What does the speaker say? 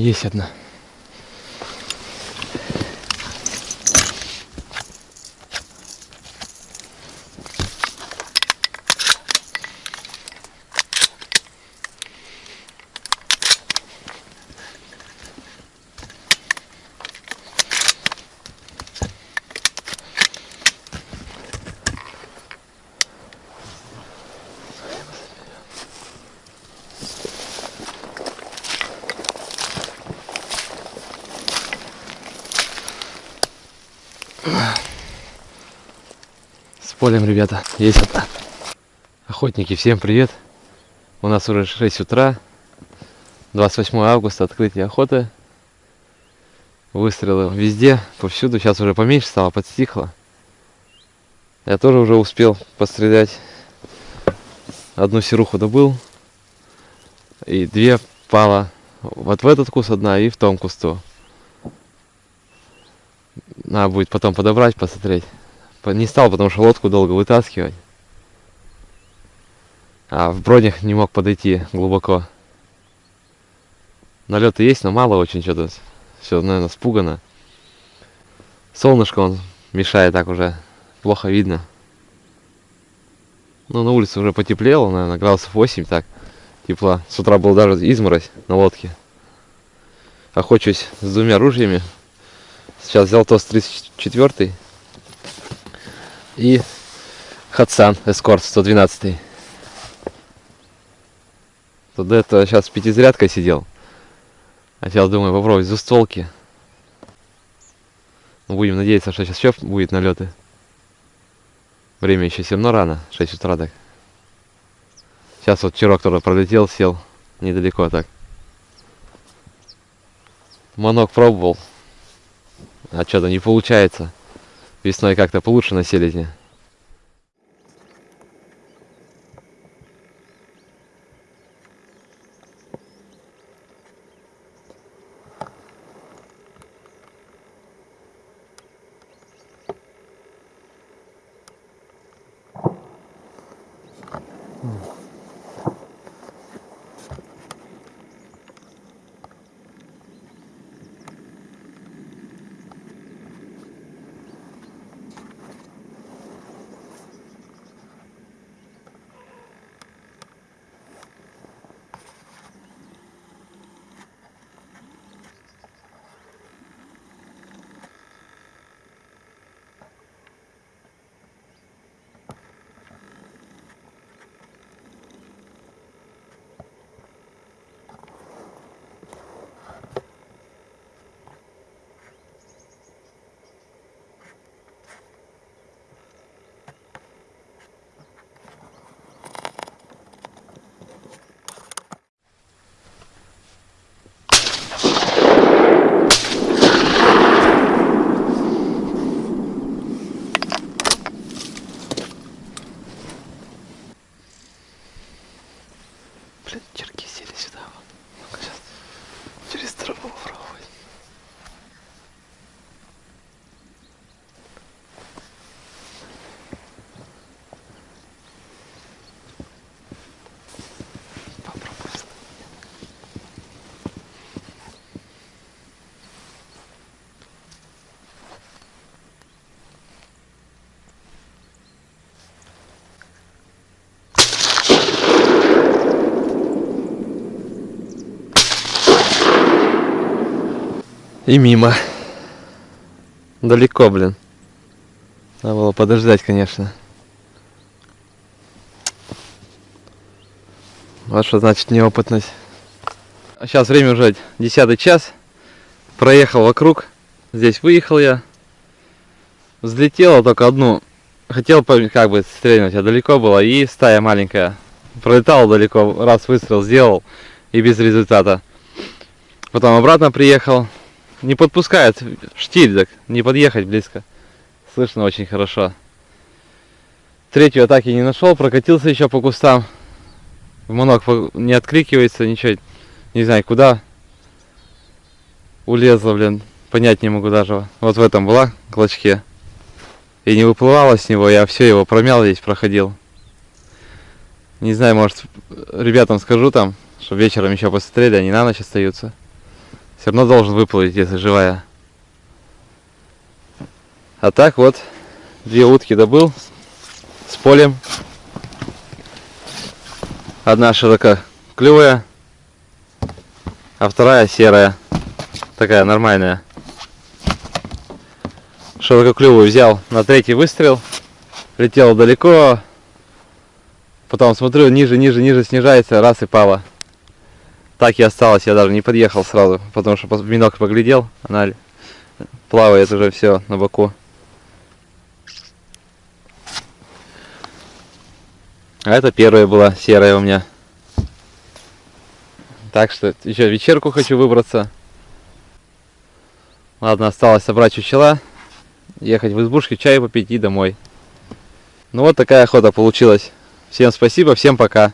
Есть одна. С полем, ребята, есть одна. Охотники, всем привет. У нас уже 6 утра. 28 августа, открытие охоты. Выстрелы везде, повсюду. Сейчас уже поменьше стало, подстихло. Я тоже уже успел пострелять. Одну серуху добыл. И две пала. Вот в этот куст одна и в том кусту. Надо будет потом подобрать, посмотреть. По- Не стал, потому что лодку долго вытаскивать. А в бродях не мог подойти глубоко. Налеты есть, но мало очень что-то. Все, наверное, спугано. Солнышко он мешает так уже. Плохо видно. Ну, на улице уже потеплело, наверное, градусов 8 так. Тепла. С утра был даже изморозь на лодке. Охочусь с двумя ружьями. Сейчас взял ТОС 34 и Хатсан Эскорт 112. Тут до этого сейчас с пятизарядкой сидел. А сейчас думаю попробовать двустволки. Ну, будем надеяться, что сейчас еще будет налеты. Время еще все рано, 6 утра так. Сейчас вот вчера кто-то пролетел, сел недалеко так. Манок пробовал, а что-то не получается. Весной как-то получше на селезне. Блин, черки И мимо. Далеко, блин. Надо было подождать, конечно. Вот что значит неопытность. А сейчас время уже 10 час. Проехал вокруг. Здесь выехал я. Взлетела только одну. Хотел как бы стрельнуть, а далеко было. И стая маленькая. Пролетал далеко. Раз выстрел сделал. И без результата. Потом обратно приехал. Не подпускает штиль, так не подъехать близко. Слышно очень хорошо. Третью атаки не нашел, прокатился еще по кустам. Монок не откликивается, ничего. Не знаю куда. Улезла, блин. Понять не могу даже. Вот в этом была клочке. И не выплывала с него, я все его промял здесь, проходил. Не знаю, может, ребятам скажу там, что вечером еще посмотрели, они на ночь остаются. Все равно должен выплыть, если живая. А так вот, две утки добыл с полем. Одна ширококлювая, а вторая серая. Такая нормальная. Ширококлювую взял на третий выстрел. Летел далеко. Потом смотрю, ниже, ниже, ниже снижается, раз и пала. Так и осталось, я даже не подъехал сразу, потому что в бинокль поглядел, она плавает уже все на боку. А это первая была серая у меня. Так что еще вечерку хочу выбраться. Ладно, осталось собрать чучела, ехать в избушке, чай попить и домой. Ну вот такая охота получилась. Всем спасибо, всем пока.